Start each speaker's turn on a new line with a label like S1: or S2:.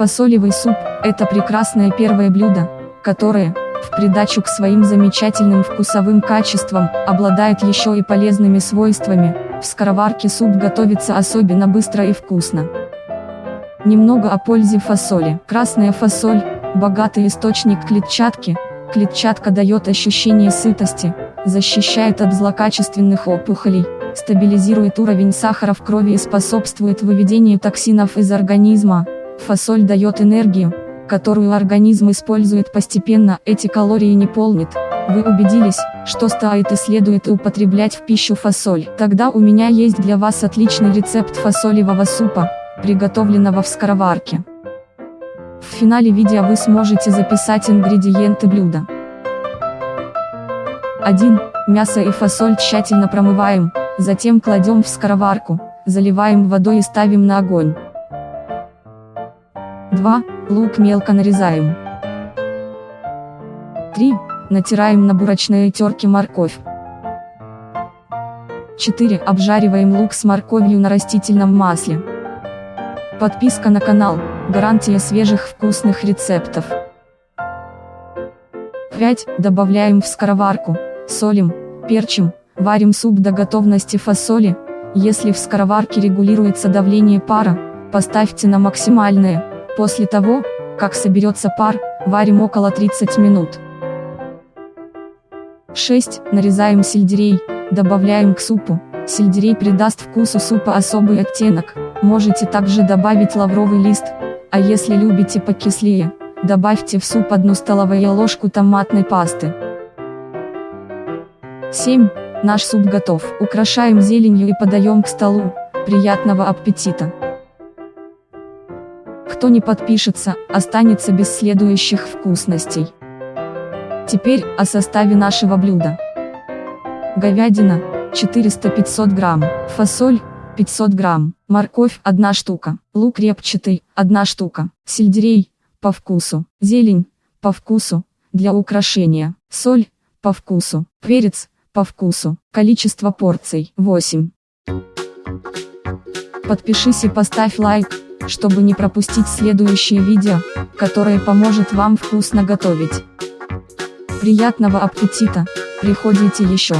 S1: Фасолевый суп – это прекрасное первое блюдо, которое, в придачу к своим замечательным вкусовым качествам, обладает еще и полезными свойствами. В скороварке суп готовится особенно быстро и вкусно. Немного о пользе фасоли. Красная фасоль – богатый источник клетчатки. Клетчатка дает ощущение сытости, защищает от злокачественных опухолей, стабилизирует уровень сахара в крови и способствует выведению токсинов из организма. Фасоль дает энергию, которую организм использует постепенно, эти калории не полнит. Вы убедились, что стоит и следует употреблять в пищу фасоль. Тогда у меня есть для вас отличный рецепт фасолевого супа, приготовленного в скороварке. В финале видео вы сможете записать ингредиенты блюда. 1. Мясо и фасоль тщательно промываем, затем кладем в скороварку, заливаем водой и ставим на огонь. 2. Лук мелко нарезаем. 3. Натираем на бурочной терке морковь. 4. Обжариваем лук с морковью на растительном масле. Подписка на канал, гарантия свежих вкусных рецептов. 5. Добавляем в скороварку, солим, перчим, варим суп до готовности фасоли. Если в скороварке регулируется давление пара, поставьте на максимальное. После того, как соберется пар, варим около 30 минут. 6. Нарезаем сельдерей, добавляем к супу. Сельдерей придаст вкусу супа особый оттенок. Можете также добавить лавровый лист, а если любите покислее, добавьте в суп одну столовую ложку томатной пасты. 7. Наш суп готов. Украшаем зеленью и подаем к столу. Приятного аппетита! Кто не подпишется, останется без следующих вкусностей. Теперь о составе нашего блюда. Говядина 400-500 грамм, фасоль 500 грамм, морковь 1 штука, лук репчатый 1 штука, сельдерей по вкусу, зелень по вкусу, для украшения, соль по вкусу, перец по вкусу, количество порций 8. Подпишись и поставь лайк чтобы не пропустить следующее видео, которое поможет вам вкусно готовить. Приятного аппетита, приходите еще.